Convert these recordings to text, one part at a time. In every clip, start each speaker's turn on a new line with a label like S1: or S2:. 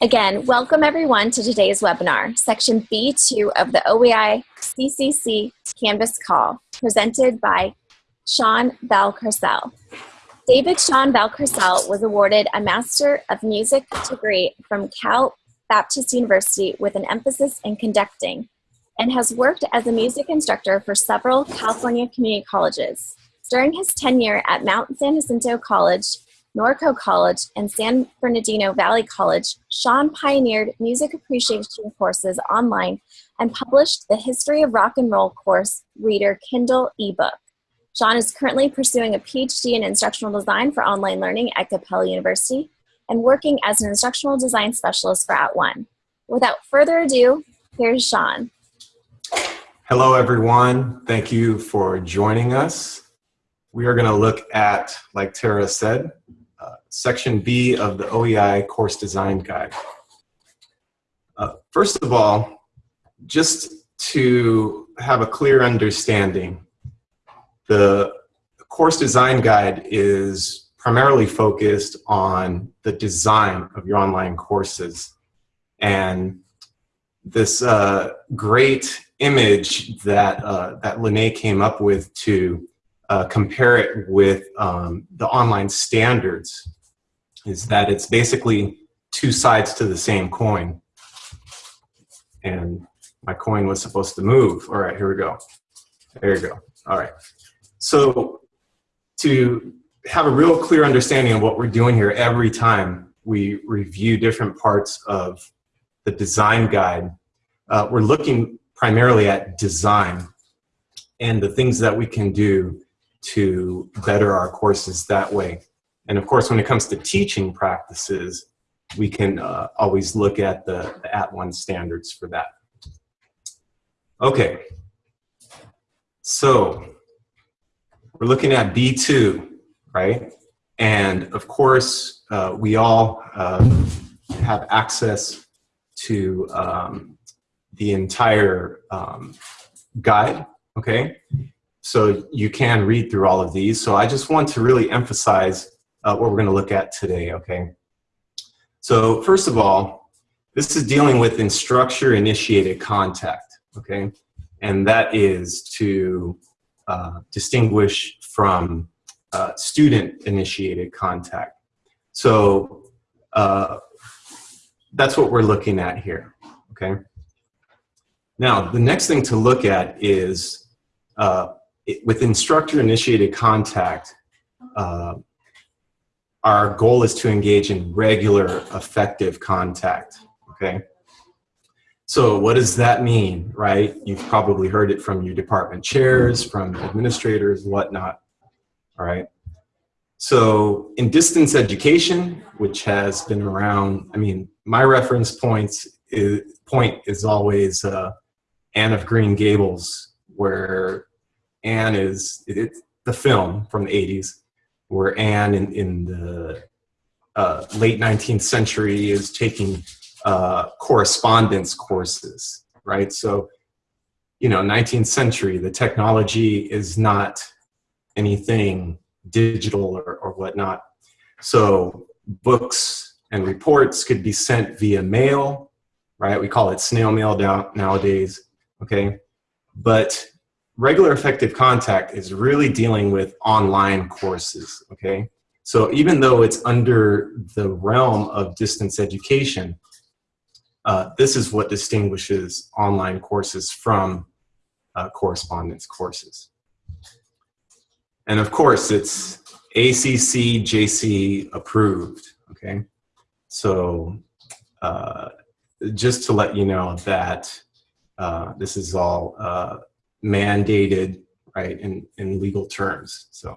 S1: Again, welcome everyone to today's webinar, section B2 of the OEI CCC Canvas Call, presented by Sean Valcarcel. David Sean Valcarcel was awarded a Master of Music degree from Cal Baptist University with an emphasis in conducting and has worked as a music instructor for several California community colleges. During his tenure at Mount San Jacinto College, Norco College, and San Bernardino Valley College, Sean pioneered music appreciation courses online and published the History of Rock and Roll course reader Kindle ebook. Sean is currently pursuing a PhD in instructional design for online learning at Capella University and working as an instructional design specialist for At @ONE. Without further ado, here's Sean.
S2: Hello, everyone. Thank you for joining us. We are going to look at, like Tara said, section B of the OEI course design guide. Uh, first of all, just to have a clear understanding, the course design guide is primarily focused on the design of your online courses. And this uh, great image that, uh, that Lene came up with to uh, compare it with um, the online standards is that it's basically two sides to the same coin. And my coin was supposed to move. All right, here we go. There you go. All right. So to have a real clear understanding of what we're doing here every time we review different parts of the design guide, uh, we're looking primarily at design and the things that we can do to better our courses that way. And of course, when it comes to teaching practices, we can uh, always look at the, the @ONE standards for that. Okay, so we're looking at B2, right? And of course, uh, we all uh, have access to um, the entire um, guide, okay? So you can read through all of these. So I just want to really emphasize uh, what we're going to look at today, okay? So first of all, this is dealing with instructor-initiated contact, okay? And that is to uh, distinguish from uh, student-initiated contact. So uh, that's what we're looking at here, okay? Now, the next thing to look at is uh, it, with instructor-initiated contact, uh, our goal is to engage in regular, effective contact, okay? So what does that mean, right? You've probably heard it from your department chairs, from administrators, whatnot, all right? So in distance education, which has been around, I mean, my reference points is, point is always uh, Anne of Green Gables, where Anne is, it's the film from the 80s, where Anne in, in the uh, late 19th century is taking uh, correspondence courses, right? So, you know, 19th century, the technology is not anything digital or, or whatnot. So books and reports could be sent via mail, right? We call it snail mail nowadays, okay? But regular effective contact is really dealing with online courses, okay? So even though it's under the realm of distance education, uh, this is what distinguishes online courses from uh, correspondence courses. And of course, it's ACC JC approved, okay? So uh, just to let you know that uh, this is all uh, mandated, right, in, in legal terms, so.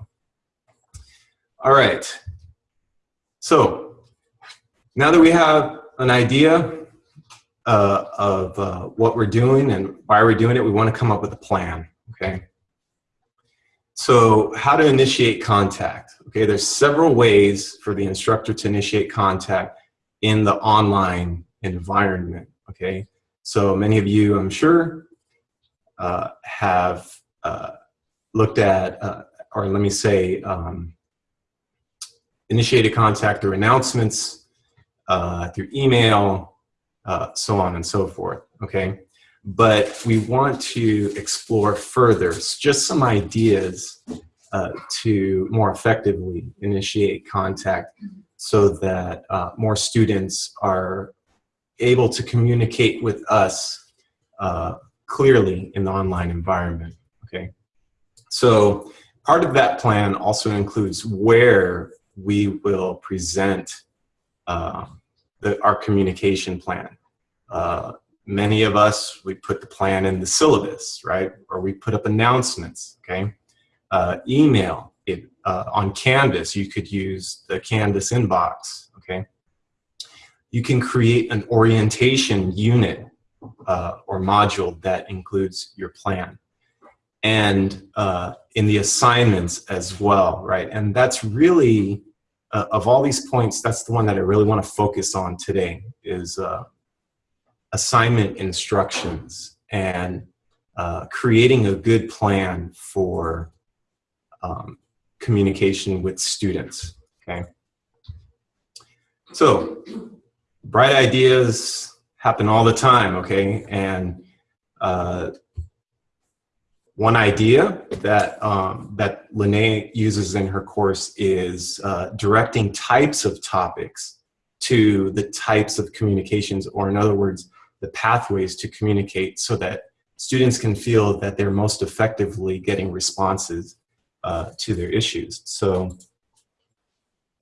S2: All right, so now that we have an idea uh, of uh, what we're doing and why we're doing it, we want to come up with a plan, okay? So how to initiate contact, okay? There's several ways for the instructor to initiate contact in the online environment, okay? So many of you, I'm sure, uh, have uh, looked at, uh, or let me say, um, initiated contact or announcements uh, through email, uh, so on and so forth, okay? But we want to explore further just some ideas uh, to more effectively initiate contact so that more students are able to communicate with us clearly in the online environment, okay? So part of that plan also includes where we will present uh, the, our communication plan. Uh, many of us, we put the plan in the syllabus, right? Or we put up announcements, okay? Uh, email, it, uh, on Canvas, you could use the Canvas inbox, okay? You can create an orientation unit uh, or module that includes your plan. And uh, in the assignments as well, right? And that's really, uh, of all these points, that's the one that I really want to focus on today is uh, assignment instructions and uh, creating a good plan for um, communication with students, okay? So, bright ideas happen all the time, okay? And uh, one idea that, um, that Lene uses in her course is uh, directing types of topics to the types of communications, or in other words, the pathways to communicate so that students can feel that they're most effectively getting responses uh, to their issues. So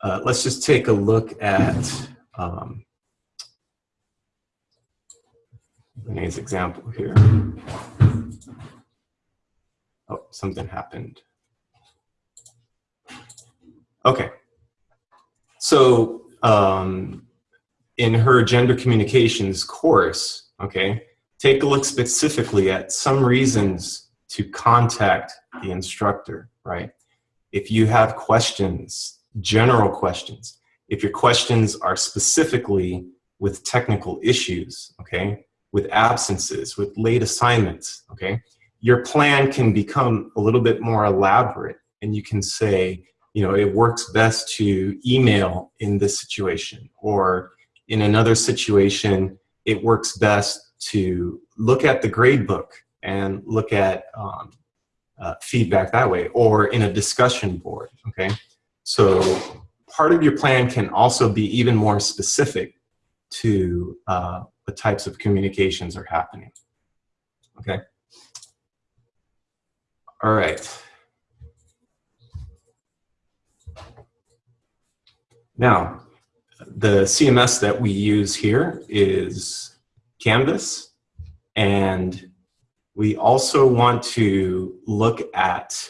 S2: uh, let's just take a look at um, Renee's example here. Oh, something happened. Okay. So um, in her gender communications course, okay, take a look specifically at some reasons to contact the instructor, right? If you have questions, general questions, if your questions are specifically with technical issues, okay, with absences, with late assignments, okay, your plan can become a little bit more elaborate and you can say, you know, it works best to email in this situation or in another situation, it works best to look at the grade book and look at um, uh, feedback that way or in a discussion board, okay? So part of your plan can also be even more specific to uh, the types of communications are happening, okay? All right. Now, the CMS that we use here is Canvas, and we also want to look at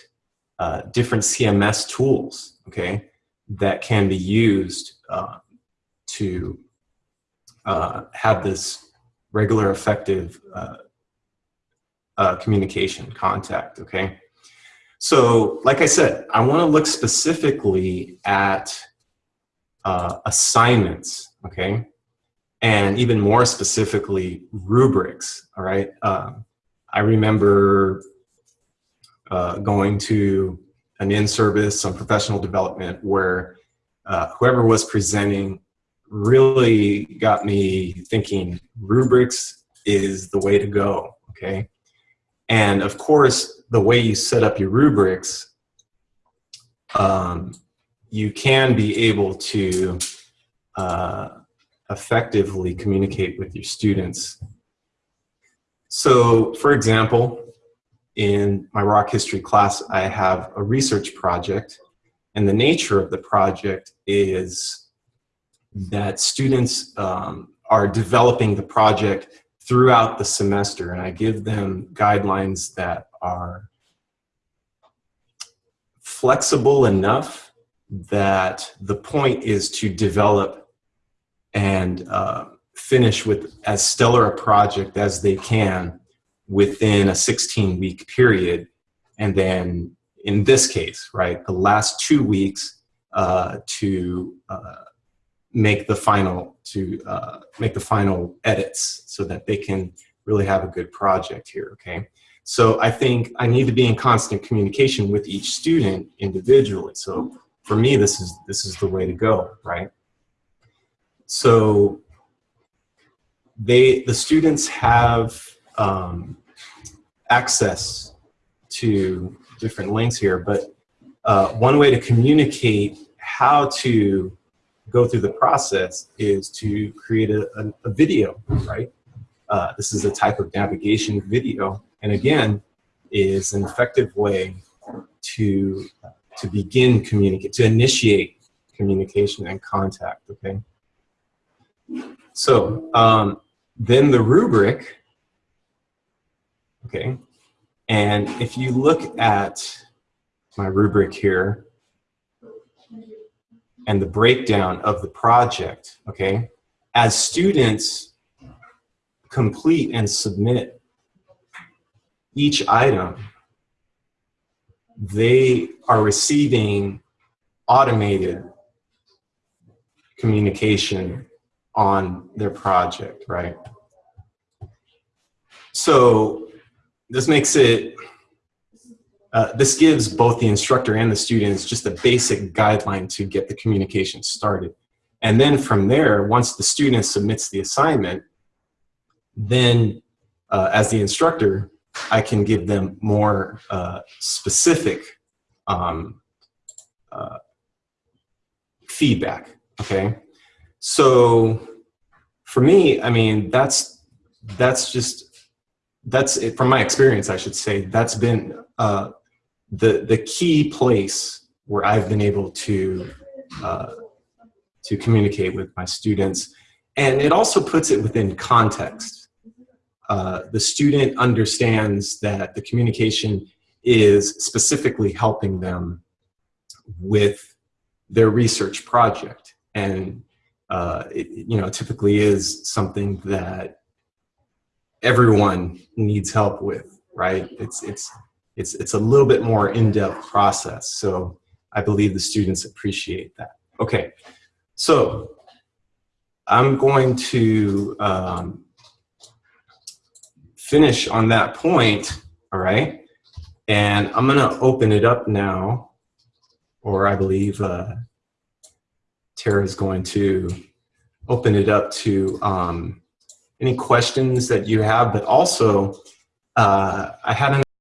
S2: uh, different CMS tools, okay, that can be used uh, to uh, have this regular effective uh, uh, communication contact, okay? So, like I said, I want to look specifically at uh, assignments, okay? And even more specifically, rubrics, all right? Um, I remember uh, going to an in-service on professional development where uh, whoever was presenting really got me thinking rubrics is the way to go, okay? And of course, the way you set up your rubrics um, you can be able to uh, effectively communicate with your students. So, for example, in my rock history class, I have a research project, and the nature of the project is that students um, are developing the project throughout the semester, and I give them guidelines that are flexible enough that the point is to develop and uh, finish with as stellar a project as they can within a 16 week period. And then in this case, right, the last two weeks uh, to uh, make the final to uh, make the final edits so that they can really have a good project here, okay? So I think I need to be in constant communication with each student individually. So for me, this is this is the way to go, right? so they, the students have um, access to different links here, but uh, one way to communicate how to go through the process is to create a, a, a video, right? Uh, this is a type of navigation video, and again, is an effective way to to begin communicate, to initiate communication and contact. Okay. So um, then the rubric. Okay, and if you look at my rubric here and the breakdown of the project, okay, as students complete and submit each item, they are receiving automated communication on their project, right? So this makes it, uh, this gives both the instructor and the students just a basic guideline to get the communication started. And then from there, once the student submits the assignment, then uh, as the instructor, I can give them more uh, specific um, uh, feedback, okay? So for me, I mean, that's, that's just, that's it, from my experience, I should say, that's been uh, the, the key place where I've been able to, uh, to communicate with my students. And it also puts it within context. Uh, the student understands that the communication is specifically helping them with their research project. And uh, it, you know, typically is something that everyone needs help with, right? It's, it's, it's, it's a little bit more in-depth process. So I believe the students appreciate that. Okay, so I'm going to um, finish on that point, all right? And I'm gonna open it up now, or I believe uh, Tara is going to open it up to um, any questions that you have, but also uh, I had an